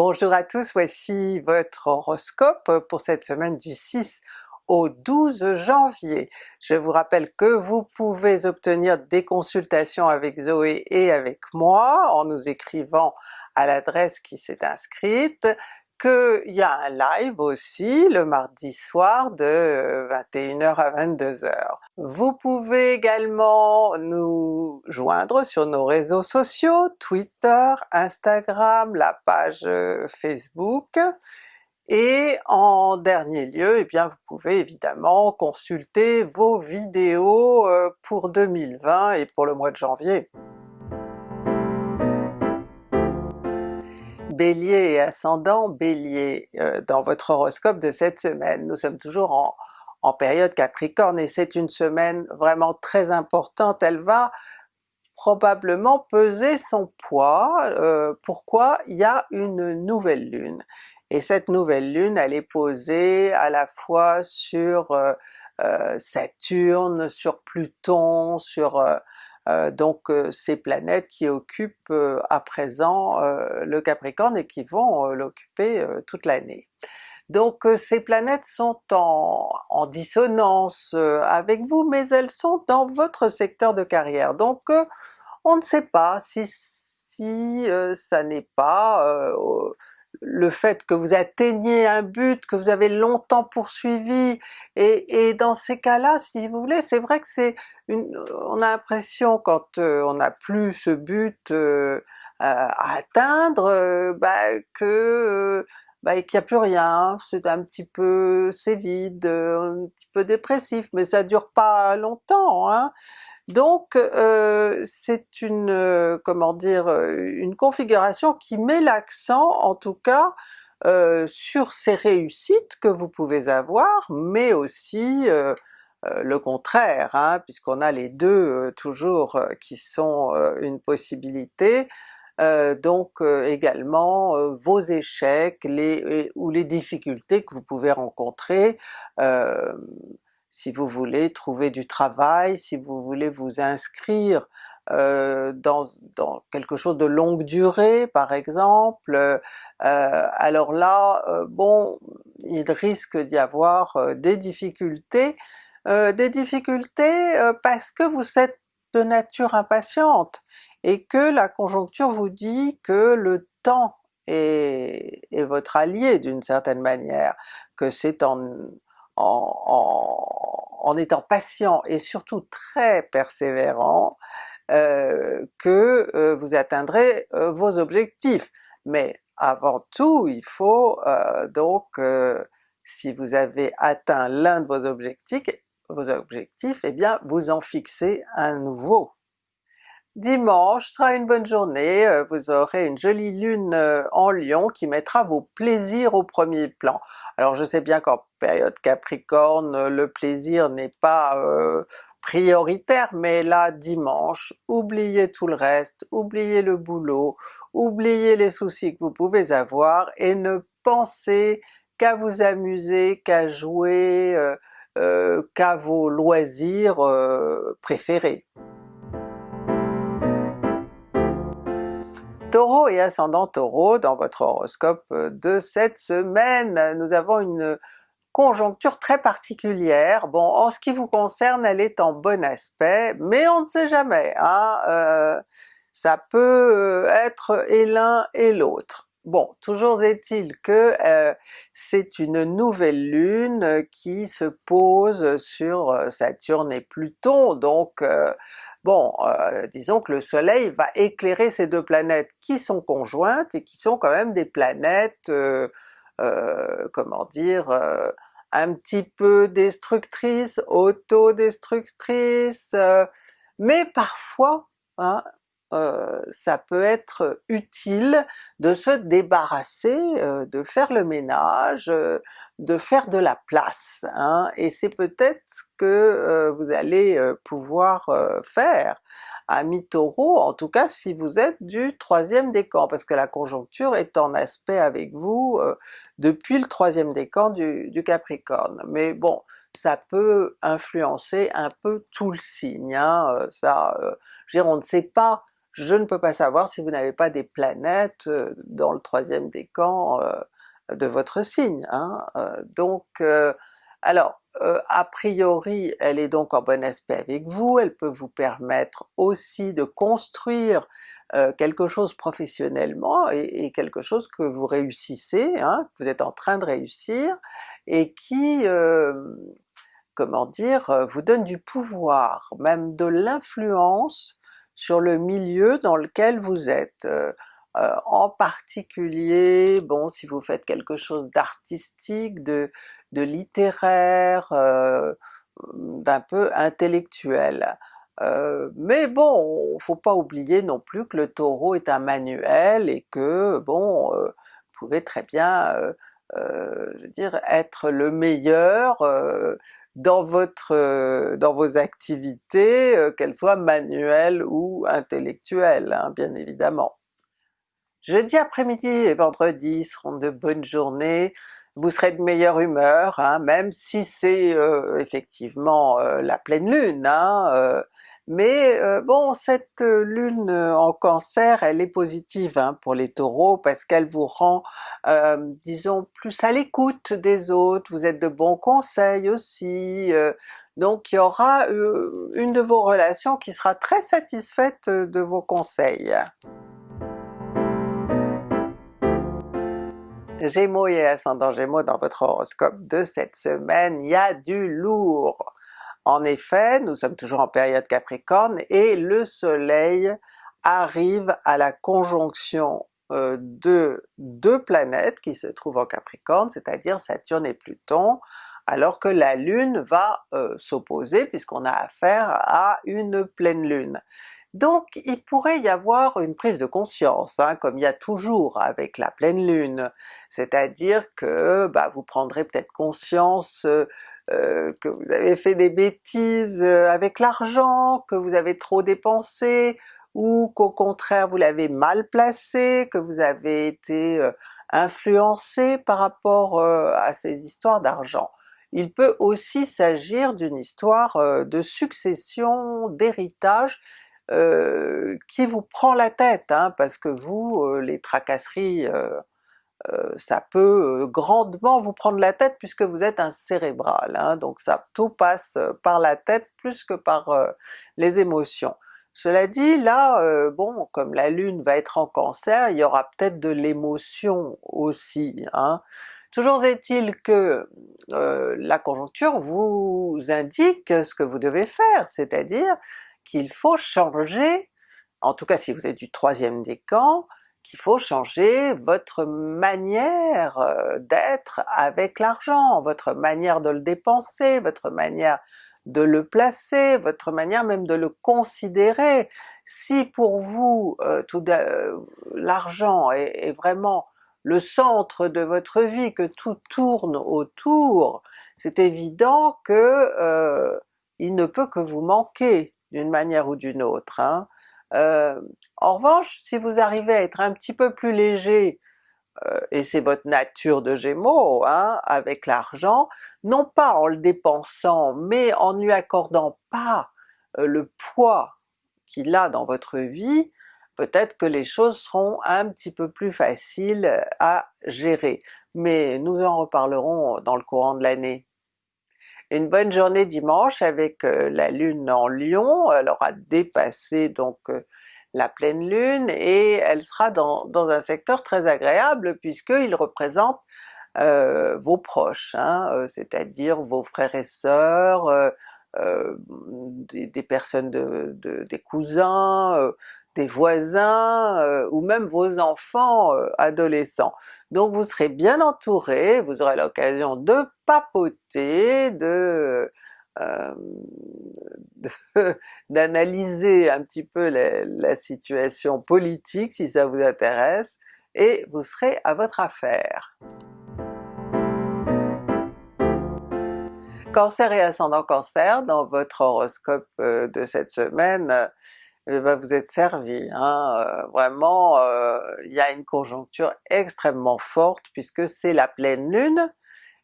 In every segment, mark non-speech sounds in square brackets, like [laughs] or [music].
Bonjour à tous, voici votre horoscope pour cette semaine du 6 au 12 janvier. Je vous rappelle que vous pouvez obtenir des consultations avec Zoé et avec moi en nous écrivant à l'adresse qui s'est inscrite, qu'il y a un live aussi le mardi soir de 21h à 22h. Vous pouvez également nous joindre sur nos réseaux sociaux, Twitter, Instagram, la page euh, Facebook, et en dernier lieu, eh bien vous pouvez évidemment consulter vos vidéos euh, pour 2020 et pour le mois de janvier. Bélier et ascendant Bélier, euh, dans votre horoscope de cette semaine, nous sommes toujours en, période Capricorne et c'est une semaine vraiment très importante, elle va probablement peser son poids. Euh, pourquoi? Il y a une nouvelle lune, et cette nouvelle lune elle est posée à la fois sur euh, Saturne, sur Pluton, sur euh, donc euh, ces planètes qui occupent euh, à présent le Capricorne et qui vont l'occuper toute l'année. Donc ces planètes sont en, dissonance avec vous, mais elles sont dans votre secteur de carrière. Donc on ne sait pas si, si ça n'est pas le fait que vous atteigniez un but que vous avez longtemps poursuivi, et, dans ces cas-là, si vous voulez, c'est vrai que c'est une, on a l'impression quand euh, on n'a plus ce but euh, à atteindre, euh, bah, que bah, qu'il n'y a plus rien, c'est un petit peu, c'est vide, un petit peu dépressif, mais ça dure pas longtemps. Hein. Donc euh, c'est une, euh, comment dire, euh, une configuration qui met l'accent en tout cas sur ces réussites que vous pouvez avoir, mais aussi le contraire, hein, puisqu'on a les deux toujours qui sont une possibilité, donc également vos échecs les, ou les difficultés que vous pouvez rencontrer, si vous voulez trouver du travail, si vous voulez vous inscrire euh, dans, dans, quelque chose de longue durée par exemple, euh, alors là, euh, bon, il risque d'y avoir des difficultés, des difficultés parce que vous êtes de nature impatiente, et que la conjoncture vous dit que le temps est, votre allié d'une certaine manière, que c'est en, en, étant patient et surtout très persévérant euh, que euh, vous atteindrez euh, vos objectifs. Mais avant tout, il faut donc, si vous avez atteint l'un de vos objectifs, vos objectifs, eh bien vous en fixez un nouveau. Dimanche sera une bonne journée, euh, vous aurez une jolie lune euh, en Lion qui mettra vos plaisirs au premier plan. Alors je sais bien qu'en période Capricorne, le plaisir n'est pas euh, prioritaire, mais là dimanche, oubliez tout le reste, oubliez le boulot, oubliez les soucis que vous pouvez avoir et ne pensez qu'à vous amuser, qu'à jouer, qu'à vos loisirs préférés. Taureau et ascendant Taureau, dans votre horoscope euh, de cette semaine, nous avons une conjoncture très particulière. Bon, en ce qui vous concerne, elle est en bon aspect, mais on ne sait jamais, hein? Euh, ça peut euh, être et l'un et l'autre. Bon, toujours est-il que c'est une nouvelle lune qui se pose sur Saturne et Pluton, donc Bon, euh, disons que le soleil va éclairer ces deux planètes qui sont conjointes et qui sont quand même des planètes, euh, euh, comment dire, un petit peu destructrices, autodestructrices, mais parfois hein, euh, ça peut être utile de se débarrasser, euh, de faire le ménage, euh, de faire de la place, hein, et c'est peut-être ce que vous allez pouvoir faire. Amis Taureau, en tout cas si vous êtes du troisième décan, parce que la conjoncture est en aspect avec vous depuis le troisième décan du, du Capricorne. Mais bon, ça peut influencer un peu tout le signe, hein, ça, je veux dire, on ne sait pas je ne peux pas savoir si vous n'avez pas des planètes dans le troisième décan de votre signe. Hein. donc alors a priori elle est donc en bon aspect avec vous, elle peut vous permettre aussi de construire quelque chose professionnellement et, quelque chose que vous réussissez, hein, que vous êtes en train de réussir, et qui, comment dire, vous donne du pouvoir, même de l'influence sur le milieu dans lequel vous êtes. en particulier, bon si vous faites quelque chose d'artistique, de, littéraire, d'un peu intellectuel. Euh, mais bon, faut pas oublier non plus que le Taureau est un manuel et que bon, euh, vous pouvez très bien, euh, je veux dire, être le meilleur dans votre dans vos activités, qu'elles soient manuelles ou intellectuelles, hein, bien évidemment. Jeudi après-midi et vendredi seront de bonnes journées, vous serez de meilleure humeur, hein, même si c'est effectivement la pleine lune, hein, mais euh, bon, cette euh, lune euh, en cancer, elle est positive hein, pour les taureaux parce qu'elle vous rend, disons, plus à l'écoute des autres, vous êtes de bons conseils aussi, donc il y aura une de vos relations qui sera très satisfaite de vos conseils. Gémeaux et ascendant Gémeaux dans votre horoscope de cette semaine, il y a du lourd! En effet, nous sommes toujours en période Capricorne et le soleil arrive à la conjonction euh, de deux planètes qui se trouvent en Capricorne, c'est-à-dire Saturne et Pluton, alors que la Lune va euh, s'opposer puisqu'on a affaire à une pleine Lune. Donc il pourrait y avoir une prise de conscience, hein, comme il y a toujours avec la pleine Lune, c'est-à-dire que bah, vous prendrez peut-être conscience euh, euh, que vous avez fait des bêtises avec l'argent, que vous avez trop dépensé, ou qu'au contraire vous l'avez mal placé, que vous avez été influencé par rapport à ces histoires d'argent. Il peut aussi s'agir d'une histoire de succession, d'héritage, qui vous prend la tête, hein, parce que vous, les tracasseries euh, ça peut euh, grandement vous prendre la tête puisque vous êtes un cérébral, hein, donc ça tout passe euh, par la tête plus que par les émotions. Cela dit, là, bon, comme la Lune va être en Cancer, il y aura peut-être de l'émotion aussi. Hein. Toujours est-il que la conjoncture vous indique ce que vous devez faire, c'est-à-dire qu'il faut changer, en tout cas si vous êtes du troisième décan, qu'il faut changer votre manière euh, d'être avec l'argent, votre manière de le dépenser, votre manière de le placer, votre manière même de le considérer. Si pour vous euh, euh, l'argent est, vraiment le centre de votre vie, que tout tourne autour, c'est évident que il ne peut que vous manquer d'une manière ou d'une autre. Hein. Euh, en revanche, si vous arrivez à être un petit peu plus léger, euh, et c'est votre nature de Gémeaux, hein, avec l'argent, non pas en le dépensant, mais en lui accordant pas euh, le poids qu'il a dans votre vie, peut-être que les choses seront un petit peu plus faciles à gérer. Mais nous en reparlerons dans le courant de l'année. Une bonne journée dimanche avec euh, la Lune en Lion, elle aura dépassé donc euh, la pleine Lune et elle sera dans, un secteur très agréable puisqu'il représente euh, vos proches, hein, c'est-à-dire vos frères et sœurs, des, personnes de, des cousins, des voisins euh, ou même vos enfants euh, adolescents. Donc vous serez bien entouré, vous aurez l'occasion de papoter, de euh, [laughs] d'analyser un petit peu la, situation politique si ça vous intéresse, et vous serez à votre affaire. Cancer et ascendant Cancer, dans votre horoscope de cette semaine, eh ben, vous êtes servi. Hein, euh, vraiment, euh, il y a une conjoncture extrêmement forte puisque c'est la pleine lune,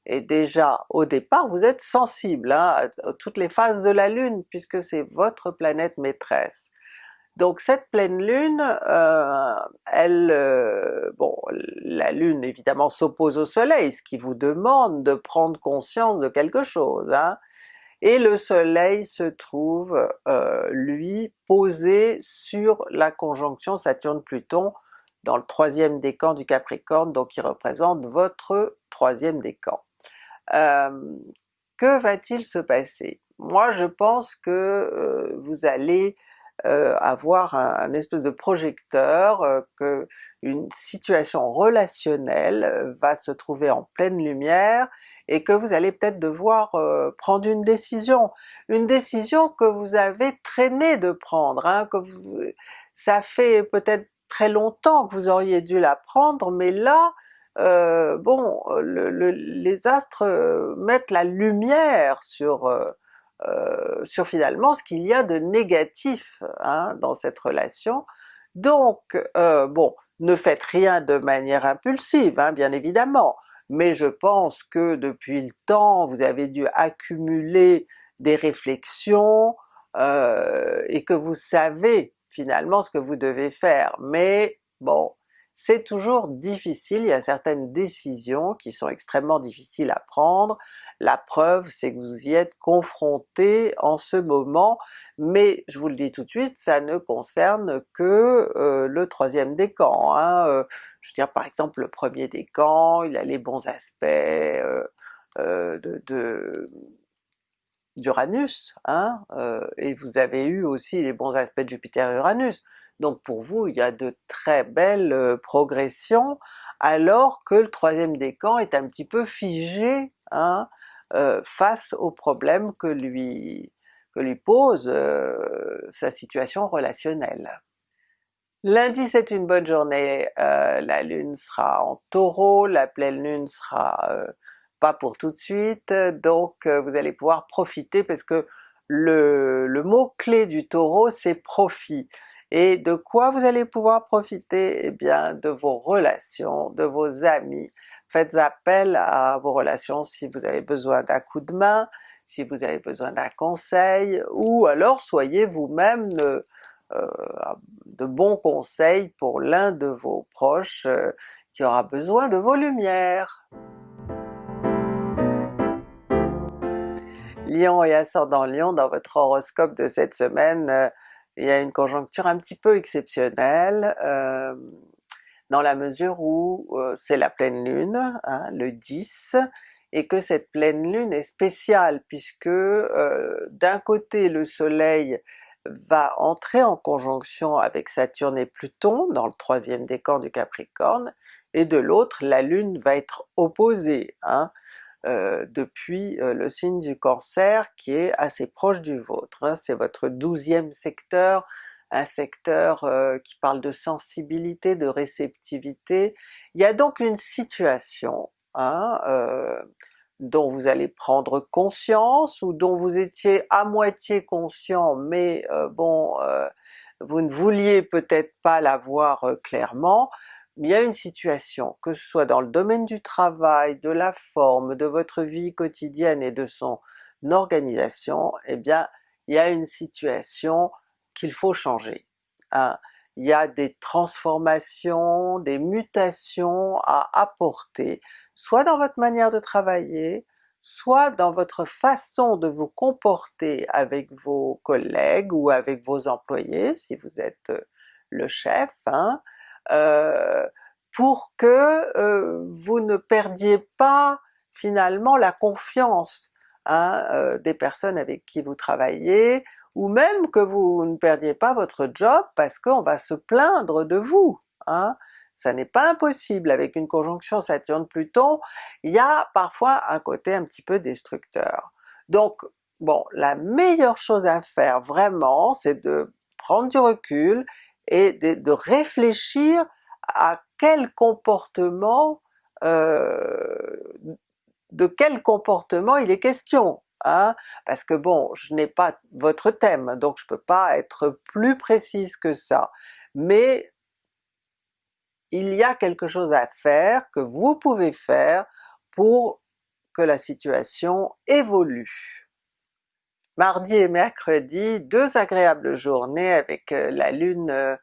et déjà au départ vous êtes sensible hein, à toutes les phases de la lune puisque c'est votre planète maîtresse. Donc cette pleine lune, euh, elle, bon, la lune évidemment s'oppose au soleil, ce qui vous demande de prendre conscience de quelque chose, hein? Et le soleil se trouve euh, lui posé sur la conjonction Saturne-Pluton dans le troisième décan du Capricorne, donc il représente votre troisième décan. que va-t-il se passer? Moi je pense que vous allez euh, avoir un, espèce de projecteur, euh, que une situation relationnelle euh, va se trouver en pleine lumière et que vous allez peut-être devoir prendre une décision. Une décision que vous avez traîné de prendre, hein, que vous, ça fait peut-être très longtemps que vous auriez dû la prendre, mais là, euh, bon, le, les astres mettent la lumière sur euh, sur finalement ce qu'il y a de négatif hein, dans cette relation. Donc euh, bon, ne faites rien de manière impulsive, hein, bien évidemment, mais je pense que depuis le temps vous avez dû accumuler des réflexions euh, et que vous savez finalement ce que vous devez faire, mais bon, c'est toujours difficile, il y a certaines décisions qui sont extrêmement difficiles à prendre, la preuve c'est que vous y êtes confronté en ce moment, mais je vous le dis tout de suite, ça ne concerne que euh, le troisième décan. Hein. Euh, je veux dire par exemple le premier décan, il a les bons aspects euh, de, d'Uranus, hein, et vous avez eu aussi les bons aspects de Jupiter et Uranus. Donc pour vous il y a de très belles euh, progressions, alors que le troisième décan est un petit peu figé hein, euh, face aux problèmes que lui, que lui pose euh, sa situation relationnelle. Lundi c'est une bonne journée, la lune sera en Taureau, la pleine lune sera pas pour tout de suite, donc vous allez pouvoir profiter parce que le, mot-clé du Taureau c'est profit. Et de quoi vous allez pouvoir profiter? Eh bien de vos relations, de vos amis. Faites appel à vos relations si vous avez besoin d'un coup de main, si vous avez besoin d'un conseil, ou alors soyez vous-même de, euh, de, bons conseils pour l'un de vos proches euh, qui aura besoin de vos lumières. Lion et ascendant Lion, dans votre horoscope de cette semaine, euh, il y a une conjoncture un petit peu exceptionnelle, euh, dans la mesure où euh, c'est la pleine lune, hein, le 10, et que cette pleine lune est spéciale puisque d'un côté le soleil va entrer en conjonction avec Saturne et Pluton dans le troisième décan du Capricorne, et de l'autre la lune va être opposée. Hein. Euh, depuis euh, le signe du Cancer qui est assez proche du vôtre. Hein. C'est votre douzième secteur, un secteur euh, qui parle de sensibilité, de réceptivité. Il y a donc une situation hein, dont vous allez prendre conscience, ou dont vous étiez à moitié conscient, mais bon, vous ne vouliez peut-être pas la voir clairement, il y a une situation, que ce soit dans le domaine du travail, de la forme, de votre vie quotidienne et de son organisation, eh bien il y a une situation qu'il faut changer. Hein. Il y a des transformations, des mutations à apporter, soit dans votre manière de travailler, soit dans votre façon de vous comporter avec vos collègues ou avec vos employés si vous êtes le chef, hein, pour que euh, vous ne perdiez pas finalement la confiance hein, euh, des personnes avec qui vous travaillez, ou même que vous ne perdiez pas votre job parce qu'on va se plaindre de vous. Hein. Ça n'est pas impossible, avec une conjonction Saturne-Pluton, il y a parfois un côté un petit peu destructeur. Donc bon, la meilleure chose à faire vraiment, c'est de prendre du recul et de, réfléchir à quel comportement, euh, de quel comportement il est question. Hein? Parce que bon, je n'ai pas votre thème, donc je peux pas être plus précise que ça, mais il y a quelque chose à faire, que vous pouvez faire pour que la situation évolue. Mardi et mercredi, deux agréables journées avec la lune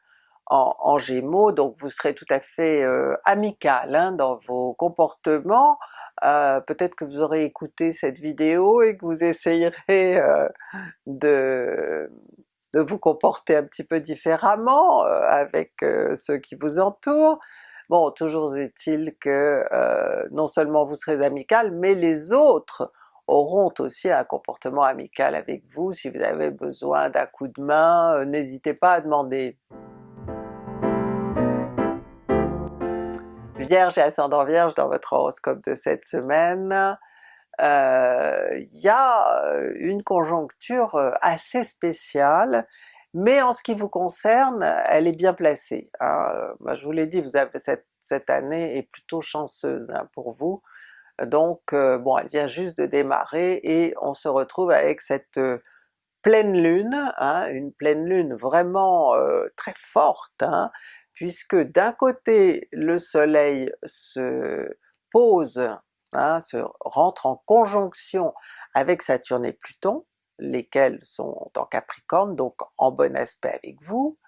en, Gémeaux, donc vous serez tout à fait amical hein, dans vos comportements, peut-être que vous aurez écouté cette vidéo et que vous essayerez de, de vous comporter un petit peu différemment avec ceux qui vous entourent. Bon, toujours est-il que non seulement vous serez amical, mais les autres auront aussi un comportement amical avec vous. Si vous avez besoin d'un coup de main, n'hésitez pas à demander. Vierge et ascendant Vierge dans votre horoscope de cette semaine, il euh, y a euh, une conjoncture euh, assez spéciale, mais en ce qui vous concerne, elle est bien placée. Hein. Je vous l'ai dit, vous avez cette, cette, année est plutôt chanceuse hein, pour vous, donc bon elle vient juste de démarrer et on se retrouve avec cette pleine lune, hein, une pleine lune vraiment très forte, puisque d'un côté le soleil se pose, hein, se rentre en conjonction avec Saturne et Pluton, lesquels sont en Capricorne, donc en bon aspect avec vous,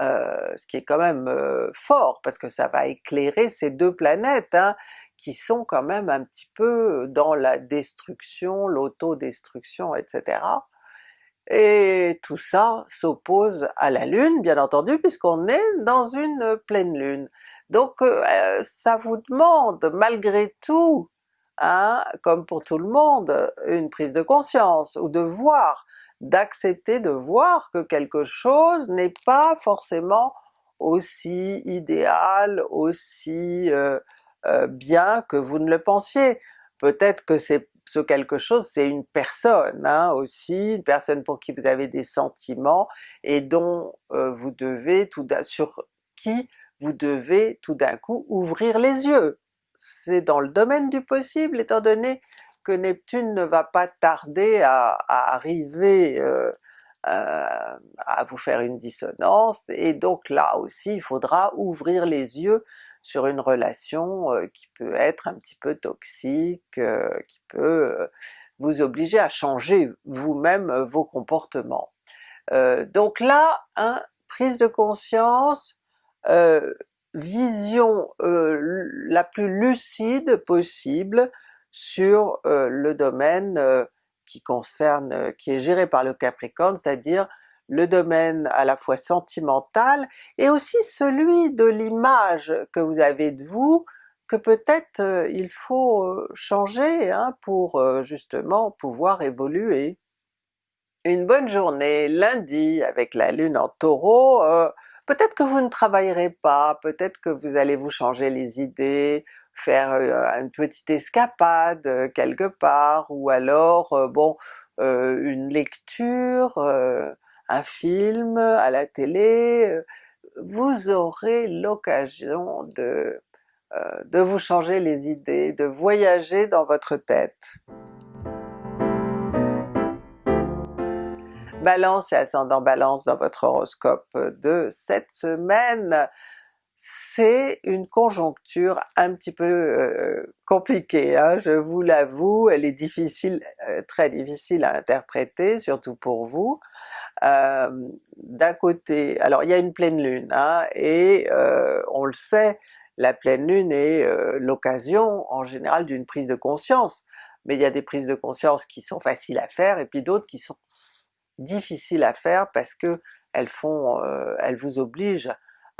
euh, ce qui est quand même euh, fort parce que ça va éclairer ces deux planètes hein, qui sont quand même un petit peu dans la destruction, l'autodestruction, etc et tout ça s'oppose à la Lune bien entendu puisqu'on est dans une pleine Lune. Donc euh, ça vous demande malgré tout, hein, comme pour tout le monde, une prise de conscience ou de voir, d'accepter de voir que quelque chose n'est pas forcément aussi idéal, aussi euh, bien que vous ne le pensiez. Peut-être que c'est ce quelque chose c'est une personne hein, aussi, une personne pour qui vous avez des sentiments et dont euh, vous devez tout sur qui vous devez tout d'un coup ouvrir les yeux. C'est dans le domaine du possible étant donné Neptune ne va pas tarder à, arriver euh, euh, à vous faire une dissonance, et donc là aussi il faudra ouvrir les yeux sur une relation euh, qui peut être un petit peu toxique, qui peut vous obliger à changer vous-même vos comportements. donc là, hein, prise de conscience, vision la plus lucide possible sur le domaine qui concerne, euh, qui est géré par le Capricorne, c'est-à-dire le domaine à la fois sentimental et aussi celui de l'image que vous avez de vous, que peut-être euh, il faut euh, changer hein, pour justement pouvoir évoluer. Une bonne journée lundi avec la lune en Taureau, peut-être que vous ne travaillerez pas, peut-être que vous allez vous changer les idées, faire une petite escapade quelque part, ou alors bon une lecture, un film à la télé, vous aurez l'occasion de, de vous changer les idées, de voyager dans votre tête. Balance et ascendant Balance dans votre horoscope de cette semaine, c'est une conjoncture un petit peu euh, compliquée, hein, je vous l'avoue, elle est difficile, euh, très difficile à interpréter, surtout pour vous. Euh, d'un côté, alors il y a une pleine lune, hein, et on le sait, la pleine lune est l'occasion en général d'une prise de conscience, mais il y a des prises de conscience qui sont faciles à faire et puis d'autres qui sont difficiles à faire parce que elles font, elles vous obligent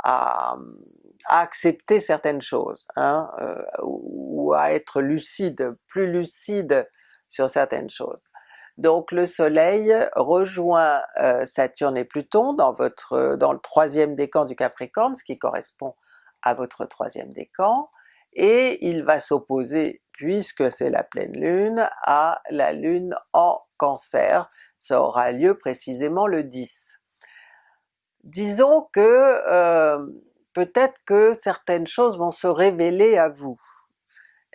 à, accepter certaines choses, hein, euh, ou à être lucide, plus lucide sur certaines choses. Donc le soleil rejoint euh, Saturne et Pluton dans, votre, dans le troisième décan du Capricorne, ce qui correspond à votre troisième décan, et il va s'opposer, puisque c'est la pleine lune, à la lune en Cancer, ça aura lieu précisément le 10 disons que euh, peut-être que certaines choses vont se révéler à vous.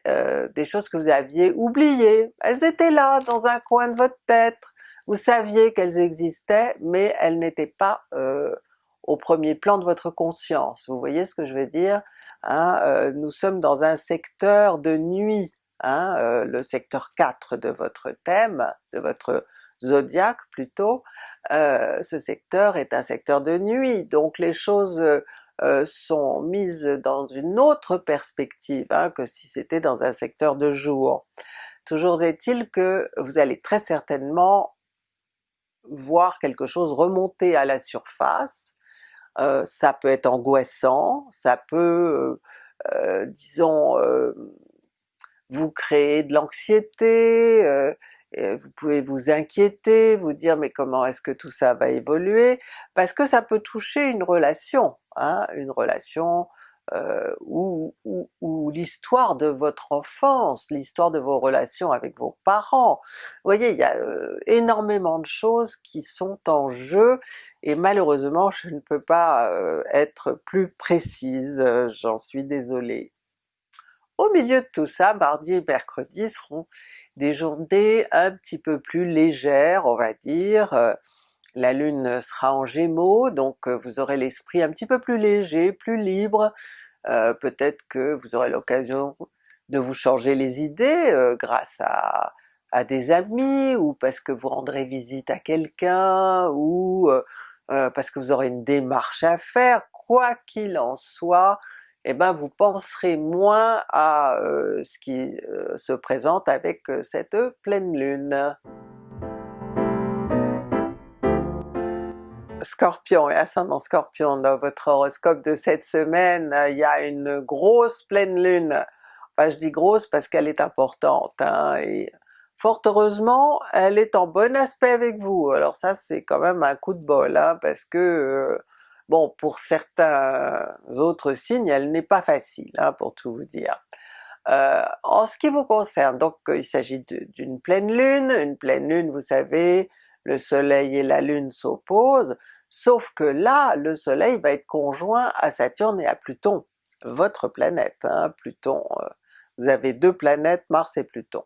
Euh, des choses que vous aviez oubliées, elles étaient là dans un coin de votre tête, vous saviez qu'elles existaient, mais elles n'étaient pas euh, au premier plan de votre conscience, vous voyez ce que je veux dire? Hein? nous sommes dans un secteur de nuit, hein? le secteur 4 de votre thème, de votre zodiaque plutôt, euh, ce secteur est un secteur de nuit, donc les choses euh, sont mises dans une autre perspective hein, que si c'était dans un secteur de jour. Toujours est-il que vous allez très certainement voir quelque chose remonter à la surface, euh, ça peut être angoissant, ça peut, euh, disons, vous créer de l'anxiété, vous pouvez vous inquiéter, vous dire mais comment est-ce que tout ça va évoluer, parce que ça peut toucher une relation, hein, une relation euh, ou, l'histoire de votre enfance, l'histoire de vos relations avec vos parents. Vous voyez, il y a euh, énormément de choses qui sont en jeu et malheureusement je ne peux pas euh, être plus précise, j'en suis désolée. Au milieu de tout ça, mardi et mercredi seront des journées un petit peu plus légères, on va dire. Euh, la lune sera en gémeaux, donc euh, vous aurez l'esprit un petit peu plus léger, plus libre, euh, peut-être que vous aurez l'occasion de vous changer les idées grâce à, à, des amis, ou parce que vous rendrez visite à quelqu'un, ou parce que vous aurez une démarche à faire, quoi qu'il en soit, eh ben vous penserez moins à ce qui se présente avec cette pleine lune. Scorpion et ascendant Scorpion, dans votre horoscope de cette semaine, il y a une grosse pleine lune. Enfin je dis grosse parce qu'elle est importante, hein, fort heureusement elle est en bon aspect avec vous. Alors ça c'est quand même un coup de bol, hein, parce que Bon, pour certains autres signes, elle n'est pas facile, hein, pour tout vous dire. Euh, en ce qui vous concerne, donc il s'agit d'une pleine lune, une pleine lune vous savez, le soleil et la lune s'opposent, sauf que là le soleil va être conjoint à Saturne et à Pluton, votre planète, hein, Pluton, euh, vous avez deux planètes, Mars et Pluton.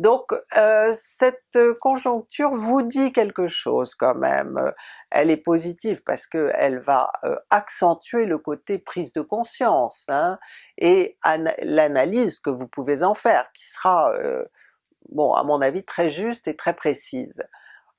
Donc euh, cette conjoncture vous dit quelque chose quand même, elle est positive parce qu'elle va euh, accentuer le côté prise de conscience hein, et l'analyse que vous pouvez en faire, qui sera, euh, bon à mon avis très juste et très précise.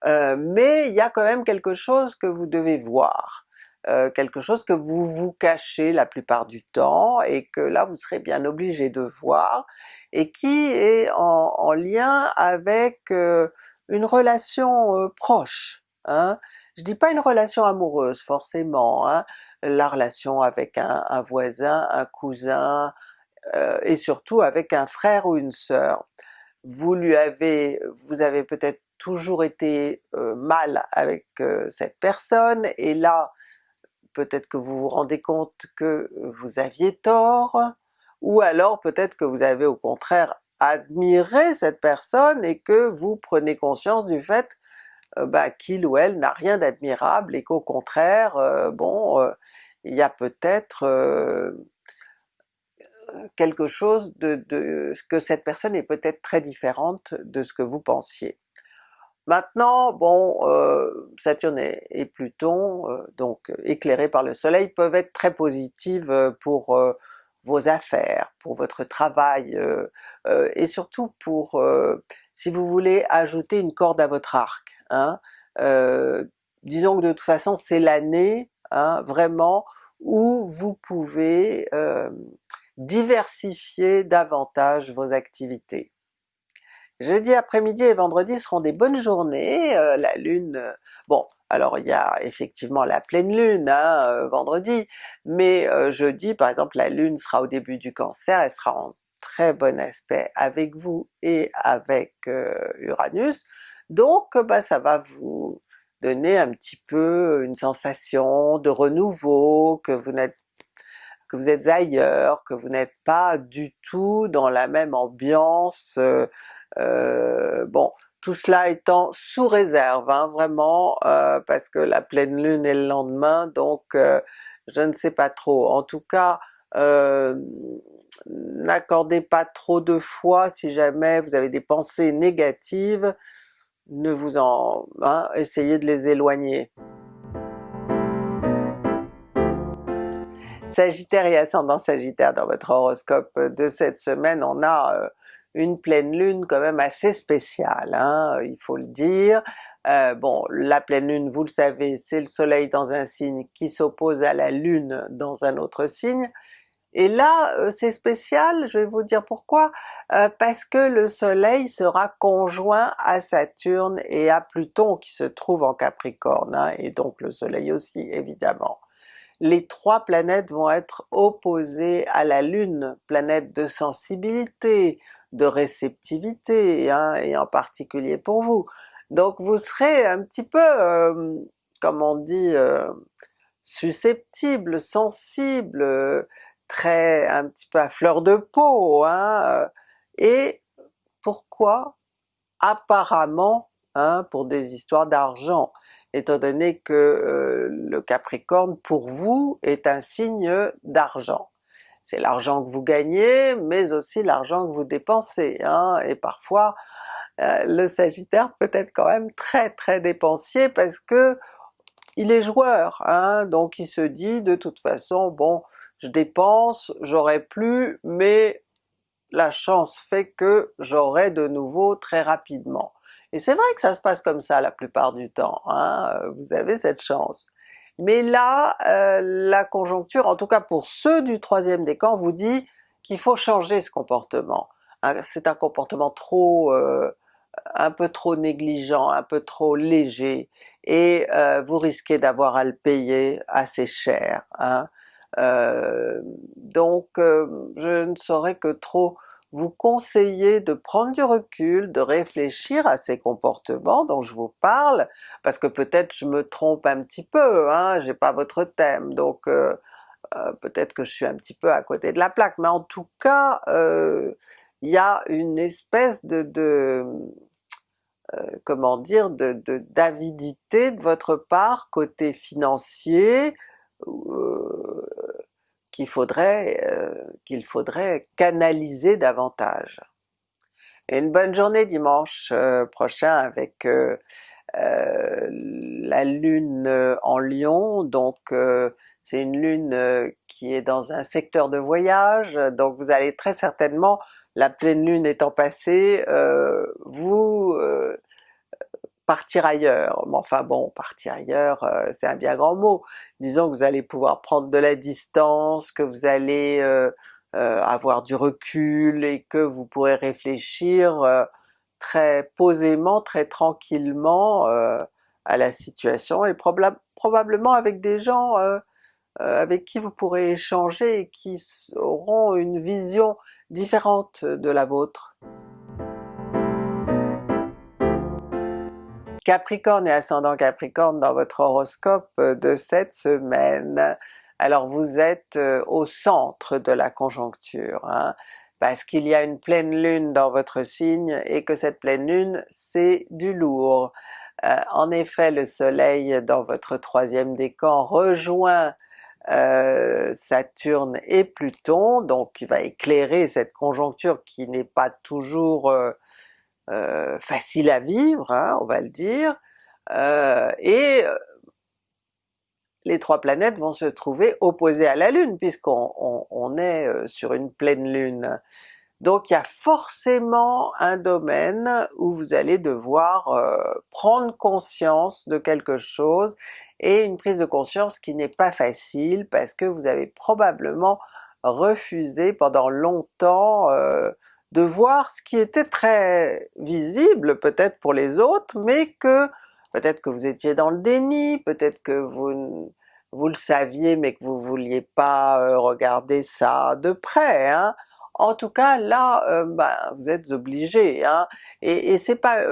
mais il y a quand même quelque chose que vous devez voir. Euh, quelque chose que vous vous cachez la plupart du temps et que là vous serez bien obligé de voir, et qui est en, lien avec euh, une relation euh, proche. Hein. Je dis pas une relation amoureuse forcément, hein. la relation avec un, un voisin, un cousin, et surtout avec un frère ou une sœur. Vous lui avez, vous avez peut-être toujours été mal avec cette personne, et là peut-être que vous vous rendez compte que vous aviez tort, ou alors peut-être que vous avez au contraire admiré cette personne et que vous prenez conscience du fait euh, bah, qu'il ou elle n'a rien d'admirable et qu'au contraire, euh, bon, euh, il y a peut-être quelque chose de, que cette personne est peut-être très différente de ce que vous pensiez. Maintenant, bon, euh, Saturne et, Pluton, euh, donc éclairés par le soleil, peuvent être très positives euh, pour vos affaires, pour votre travail, et surtout pour, si vous voulez ajouter une corde à votre arc. Hein. disons que de toute façon c'est l'année, hein, vraiment, où vous pouvez diversifier davantage vos activités. Jeudi après-midi et vendredi seront des bonnes journées, euh, la lune, euh, bon alors il y a effectivement la pleine lune hein, euh, vendredi, mais jeudi par exemple la lune sera au début du Cancer, elle sera en très bon aspect avec vous et avec Uranus, donc bah, ça va vous donner un petit peu une sensation de renouveau, que vous n'êtes que vous êtes ailleurs, que vous n'êtes pas du tout dans la même ambiance euh, bon, tout cela étant sous réserve, hein, vraiment, euh, parce que la pleine lune est le lendemain, donc euh, je ne sais pas trop. En tout cas, n'accordez pas trop de foi si jamais vous avez des pensées négatives, ne vous en... Hein, essayez de les éloigner. Sagittaire et ascendant Sagittaire dans votre horoscope de cette semaine, on a une pleine lune quand même assez spéciale, hein, il faut le dire, Euh, bon, la pleine lune, vous le savez, c'est le soleil dans un signe qui s'oppose à la lune dans un autre signe, et là euh, c'est spécial, je vais vous dire pourquoi, euh, parce que le soleil sera conjoint à Saturne et à Pluton qui se trouve en Capricorne, hein, et donc le soleil aussi évidemment. Les trois planètes vont être opposées à la Lune, planète de sensibilité, de réceptivité, hein, et en particulier pour vous. Donc vous serez un petit peu, euh, comme on dit, euh, susceptible, sensible, très un petit peu à fleur de peau, hein, et pourquoi? Apparemment, hein, pour des histoires d'argent, étant donné que euh, le Capricorne pour vous est un signe d'argent. C'est l'argent que vous gagnez, mais aussi l'argent que vous dépensez, hein, et parfois euh, le Sagittaire peut être quand même très très dépensier parce que il est joueur, hein, donc il se dit de toute façon bon je dépense, j'aurai plus, mais la chance fait que j'aurai de nouveau très rapidement. Et c'est vrai que ça se passe comme ça la plupart du temps, hein, vous avez cette chance. Mais là, euh, la conjoncture, en tout cas pour ceux du troisième décan, vous dit qu'il faut changer ce comportement. Hein, c'est un comportement trop euh, un peu trop négligent, un peu trop léger, et euh, vous risquez d'avoir à le payer assez cher. Hein. Euh, donc euh, je ne saurais que trop vous conseiller de prendre du recul, de réfléchir à ces comportements dont je vous parle, parce que peut-être je me trompe un petit peu, hein, j'ai pas votre thème, donc peut-être que je suis un petit peu à côté de la plaque, mais en tout cas il y a une espèce de, de euh, comment dire, d'avidité de, de, votre part côté financier, euh, qu'il faudrait, euh, faudrait canaliser davantage. Une bonne journée dimanche euh, prochain avec euh, la lune en Lion, donc c'est une lune qui est dans un secteur de voyage, donc vous allez très certainement la pleine lune étant passée, vous partir ailleurs. Mais enfin bon, partir ailleurs, euh, c'est un bien grand mot. Disons que vous allez pouvoir prendre de la distance, que vous allez avoir du recul et que vous pourrez réfléchir très posément, très tranquillement à la situation et probablement avec des gens avec qui vous pourrez échanger et qui auront une vision différente de la vôtre. Capricorne et ascendant Capricorne dans votre horoscope de cette semaine. Alors vous êtes euh, au centre de la conjoncture, hein, parce qu'il y a une pleine lune dans votre signe et que cette pleine lune c'est du lourd. Euh, en effet le soleil dans votre troisième décan rejoint euh, Saturne et Pluton, donc il va éclairer cette conjoncture qui n'est pas toujours euh, euh, facile à vivre, hein, on va le dire, et les trois planètes vont se trouver opposées à la Lune puisqu'on est sur une pleine Lune. Donc il y a forcément un domaine où vous allez devoir prendre conscience de quelque chose et une prise de conscience qui n'est pas facile parce que vous avez probablement refusé pendant longtemps euh, de voir ce qui était très visible peut-être pour les autres, mais que peut-être que vous étiez dans le déni, peut-être que vous, vous le saviez mais que vous vouliez pas euh, regarder ça de près. Hein. En tout cas là, euh, ben, vous êtes obligé, hein. et, et c'est pas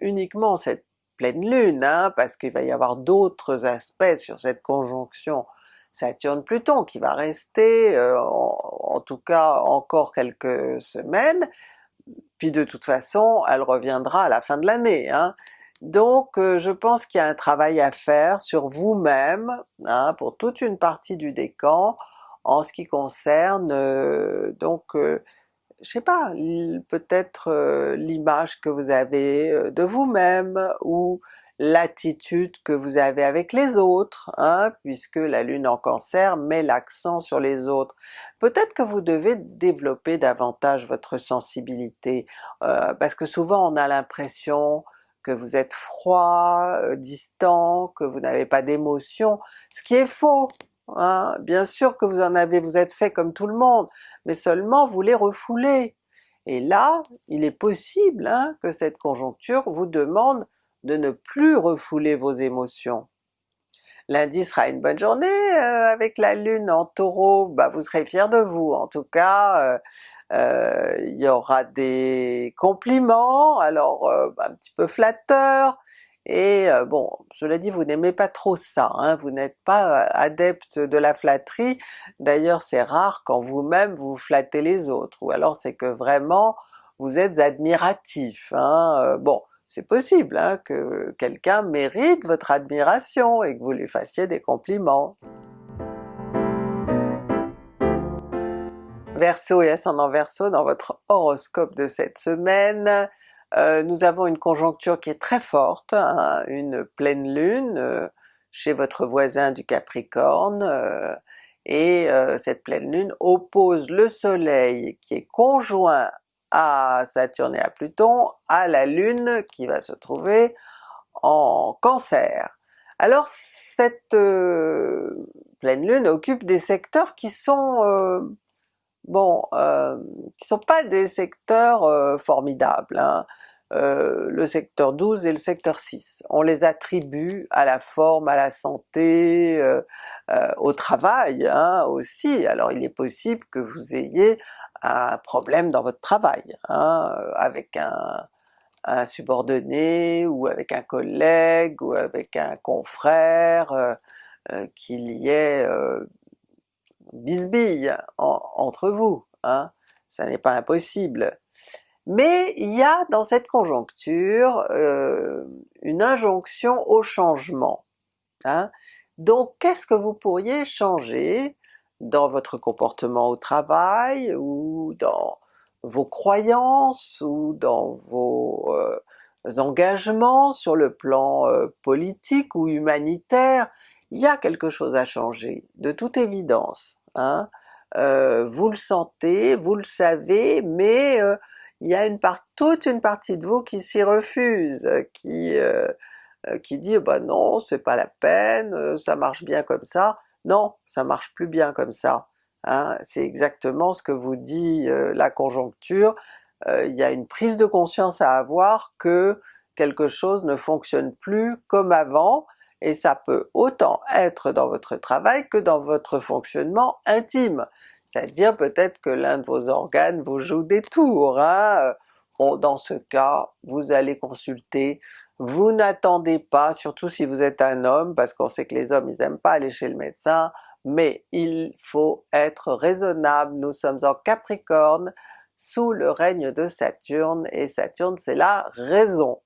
uniquement cette pleine lune, hein, parce qu'il va y avoir d'autres aspects sur cette conjonction Saturne-Pluton qui va rester euh, en, tout cas encore quelques semaines, puis de toute façon elle reviendra à la fin de l'année. Hein. Donc euh, je pense qu'il y a un travail à faire sur vous-même, hein, pour toute une partie du décan, en ce qui concerne euh, donc je sais pas, peut-être l'image que vous avez de vous-même, ou l'attitude que vous avez avec les autres, hein, puisque la lune en cancer met l'accent sur les autres. Peut-être que vous devez développer davantage votre sensibilité, euh, parce que souvent on a l'impression que vous êtes froid, euh, distant, que vous n'avez pas d'émotion, ce qui est faux! Hein. Bien sûr que vous en avez, vous êtes fait comme tout le monde, mais seulement vous les refoulez. Et là, il est possible hein, que cette conjoncture vous demande de ne plus refouler vos émotions. Lundi sera une bonne journée euh, avec la Lune en Taureau, bah vous serez fiers de vous. En tout cas, euh, euh, il y aura des compliments, alors un petit peu flatteurs, et bon, cela dit, vous n'aimez pas trop ça, hein, vous n'êtes pas adepte de la flatterie, d'ailleurs c'est rare quand vous-même vous flattez les autres, ou alors c'est que vraiment vous êtes admiratif. Hein, bon, c'est possible hein, que quelqu'un mérite votre admiration et que vous lui fassiez des compliments. Verseau et ascendant Verseau, dans votre horoscope de cette semaine, euh, nous avons une conjoncture qui est très forte, hein, une pleine lune euh, chez votre voisin du Capricorne, euh, et cette pleine lune oppose le soleil qui est conjoint à Saturne et à Pluton, à la Lune qui va se trouver en Cancer. Alors cette euh, pleine Lune occupe des secteurs qui sont euh, bon, euh, qui sont pas des secteurs formidables. Hein. le secteur 12 et le secteur 6. On les attribue à la forme, à la santé, au travail hein, aussi. Alors il est possible que vous ayez un problème dans votre travail, hein, euh, avec un, subordonné, ou avec un collègue, ou avec un confrère, euh, euh, qu'il y ait bisbille entre vous, hein, ça n'est pas impossible. Mais il y a dans cette conjoncture une injonction au changement. Hein. Donc qu'est-ce que vous pourriez changer dans votre comportement au travail, ou dans vos croyances, ou dans vos euh, engagements sur le plan euh, politique ou humanitaire, il y a quelque chose à changer, de toute évidence. Hein. Euh, vous le sentez, vous le savez, mais il y a une part, toute une partie de vous qui s'y refuse, qui, qui dit bah non, c'est pas la peine, ça marche bien comme ça, non, ça marche plus bien comme ça. Hein. C'est exactement ce que vous dit euh, la conjoncture, euh, il y a une prise de conscience à avoir que quelque chose ne fonctionne plus comme avant, et ça peut autant être dans votre travail que dans votre fonctionnement intime. C'est-à-dire peut-être que l'un de vos organes vous joue des tours. Hein. Dans ce cas, vous allez consulter, vous n'attendez pas, surtout si vous êtes un homme, parce qu'on sait que les hommes ils aiment pas aller chez le médecin, mais il faut être raisonnable, nous sommes en Capricorne, sous le règne de Saturne, et Saturne c'est la raison.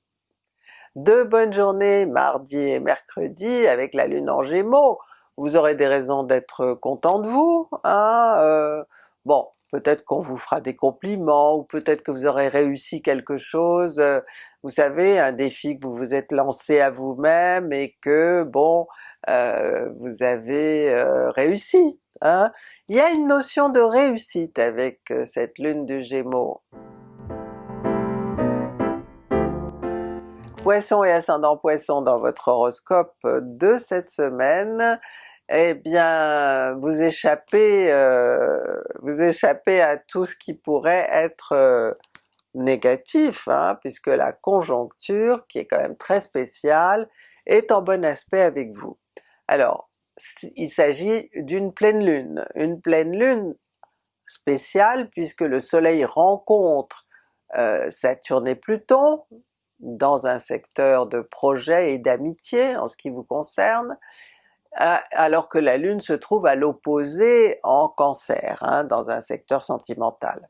De bonnes journées mardi et mercredi avec la lune en Gémeaux, vous aurez des raisons d'être content de vous, hein, euh, bon peut-être qu'on vous fera des compliments, ou peut-être que vous aurez réussi quelque chose, euh, vous savez, un défi que vous vous êtes lancé à vous-même et que bon, euh, vous avez euh, réussi. Hein? Il y a une notion de réussite avec cette lune du Gémeaux. Poisson et ascendant Poisson dans votre horoscope de cette semaine, eh bien vous échappez, euh, vous échappez à tout ce qui pourrait être euh, négatif, hein, puisque la conjoncture, qui est quand même très spéciale, est en bon aspect avec vous. Alors, il s'agit d'une pleine lune, une pleine lune spéciale puisque le soleil rencontre euh, Saturne et Pluton dans un secteur de projet et d'amitié en ce qui vous concerne, alors que la Lune se trouve à l'opposé en Cancer, hein, dans un secteur sentimental.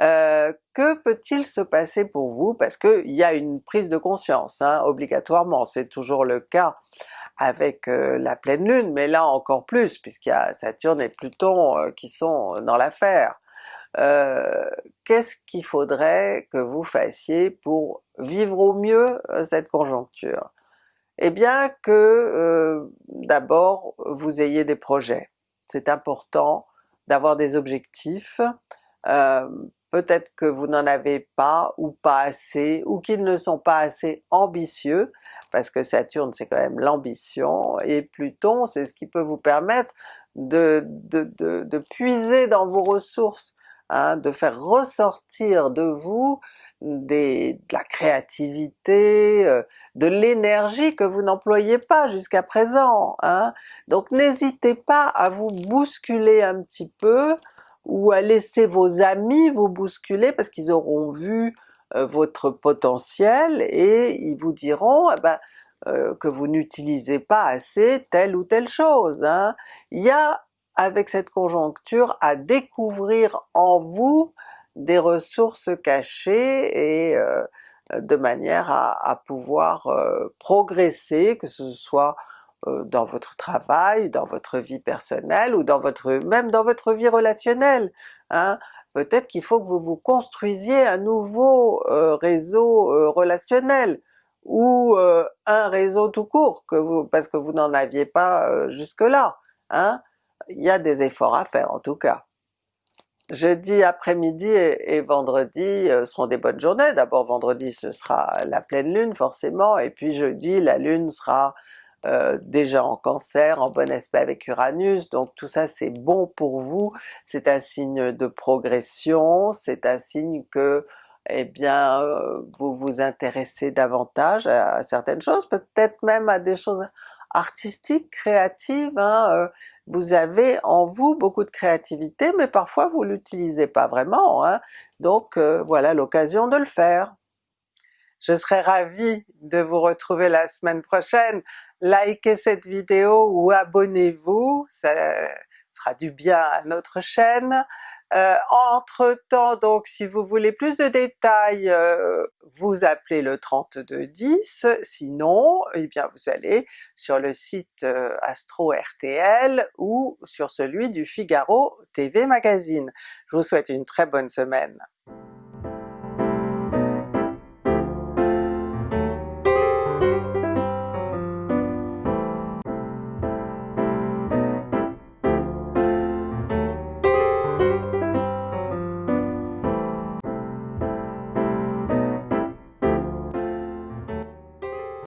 Euh, que peut-il se passer pour vous? Parce qu'il y a une prise de conscience, hein, obligatoirement, c'est toujours le cas avec euh, la pleine lune, mais là encore plus, puisqu'il y a Saturne et Pluton euh, qui sont dans l'affaire. Qu'est-ce qu'il faudrait que vous fassiez pour vivre au mieux cette conjoncture? Eh bien que euh, d'abord vous ayez des projets. C'est important d'avoir des objectifs, euh, peut-être que vous n'en avez pas ou pas assez, ou qu'ils ne sont pas assez ambitieux, parce que Saturne c'est quand même l'ambition, et Pluton c'est ce qui peut vous permettre de, de, puiser dans vos ressources, hein, de faire ressortir de vous de la créativité, euh, de l'énergie que vous n'employez pas jusqu'à présent. Hein. Donc n'hésitez pas à vous bousculer un petit peu, ou à laisser vos amis vous bousculer parce qu'ils auront vu euh, votre potentiel et ils vous diront eh ben, euh, que vous n'utilisez pas assez telle ou telle chose. Hein. Il y a avec cette conjoncture à découvrir en vous des ressources cachées et euh, de manière à, à pouvoir progresser, que ce soit euh, dans votre travail, dans votre vie personnelle ou dans votre même dans votre vie relationnelle. Hein. Peut-être qu'il faut que vous vous construisiez un nouveau euh, réseau euh, relationnel ou un réseau tout court, que vous, parce que vous n'en aviez pas jusque-là. Hein. Il y a des efforts à faire en tout cas. Jeudi après-midi et, vendredi seront des bonnes journées. D'abord vendredi ce sera la pleine lune forcément, et puis jeudi la lune sera euh, déjà en Cancer, en bon aspect avec Uranus, donc tout ça c'est bon pour vous, c'est un signe de progression, c'est un signe que eh bien euh, vous vous intéressez davantage à, certaines choses, peut-être même à des choses artistiques, créatives, hein, euh, vous avez en vous beaucoup de créativité, mais parfois vous l'utilisez pas vraiment, hein, donc voilà l'occasion de le faire. Je serais ravie de vous retrouver la semaine prochaine. Likez cette vidéo ou abonnez-vous, ça fera du bien à notre chaîne. Euh, entre temps donc si vous voulez plus de détails, euh, vous appelez le 3210, sinon eh bien vous allez sur le site euh, Astro RTL ou sur celui du Figaro TV Magazine. Je vous souhaite une très bonne semaine.